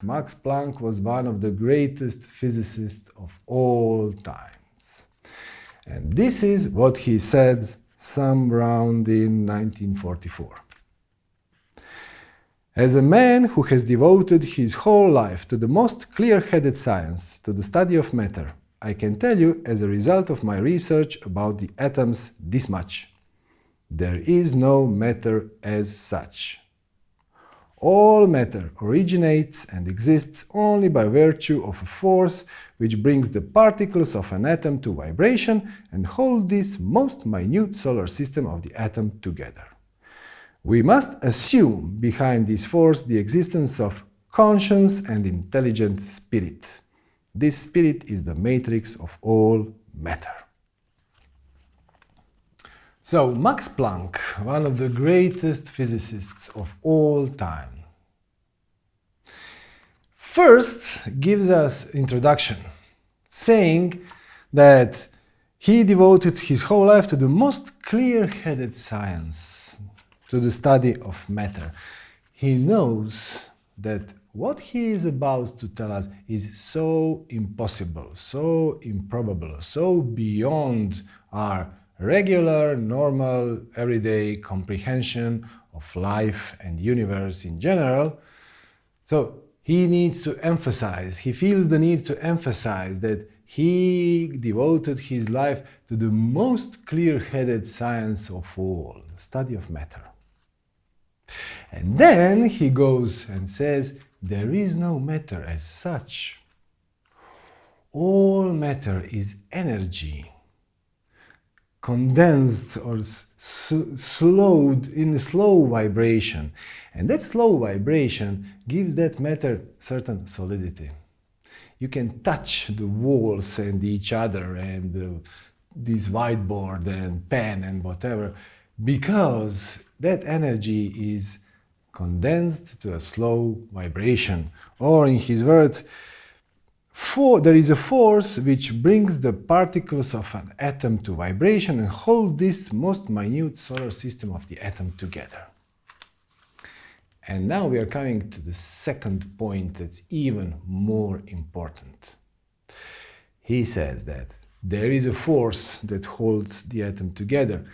Max Planck was one of the greatest physicists of all times. And this is what he said some round in 1944. As a man who has devoted his whole life to the most clear-headed science, to the study of matter, I can tell you as a result of my research about the atoms this much. There is no matter as such. All matter originates and exists only by virtue of a force which brings the particles of an atom to vibration and hold this most minute solar system of the atom together. We must assume behind this force the existence of conscious and intelligent spirit. This spirit is the matrix of all matter. So Max Planck, one of the greatest physicists of all time, first gives us introduction, saying that he devoted his whole life to the most clear-headed science, to the study of matter. He knows that what he is about to tell us is so impossible, so improbable, so beyond our regular, normal, everyday comprehension of life and universe in general. So he needs to emphasize, he feels the need to emphasize that he devoted his life to the most clear-headed science of all, the study of matter. And then he goes and says, there is no matter as such. All matter is energy condensed or slowed in a slow vibration. And that slow vibration gives that matter certain solidity. You can touch the walls and each other and uh, this whiteboard and pen and whatever because that energy is condensed to a slow vibration. Or in his words, for, there is a force which brings the particles of an atom to vibration and hold this most minute solar system of the atom together. And now we are coming to the second point that's even more important. He says that there is a force that holds the atom together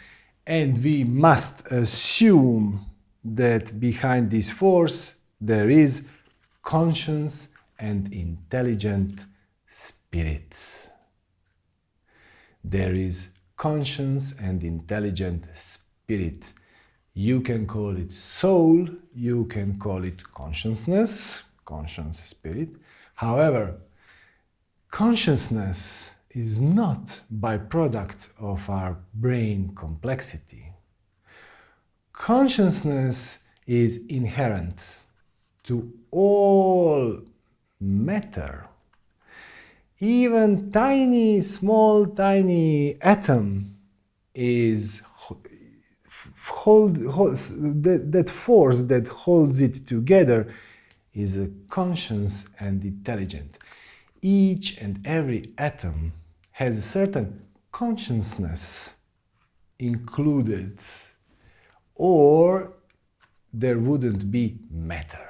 and we must assume that behind this force there is conscience and intelligent spirits. There is conscience and intelligent spirit. You can call it soul, you can call it consciousness, conscience, spirit. However, consciousness is not byproduct of our brain complexity. Consciousness is inherent to all matter. Even tiny, small, tiny atom is hold, that, that force that holds it together is a conscious and intelligent. Each and every atom has a certain consciousness included or there wouldn't be matter.